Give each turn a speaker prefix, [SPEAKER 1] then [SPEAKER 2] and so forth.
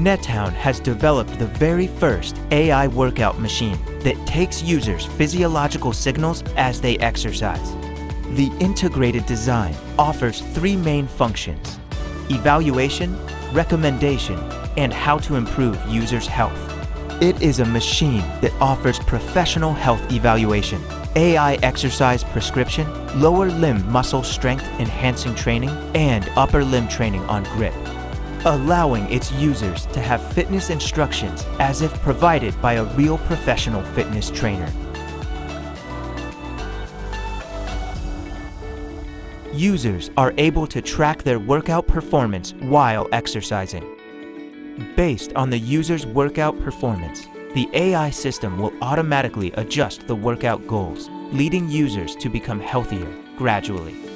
[SPEAKER 1] NetTown has developed the very first AI workout machine that takes users' physiological signals as they exercise. The integrated design offers three main functions, evaluation, recommendation, and how to improve users' health. It is a machine that offers professional health evaluation, AI exercise prescription, lower limb muscle strength enhancing training, and upper limb training on grip, allowing its users to have fitness instructions as if provided by a real professional fitness trainer. Users are able to track their workout performance while exercising. Based on the user's workout performance, the AI system will automatically adjust the workout goals, leading users to become healthier gradually.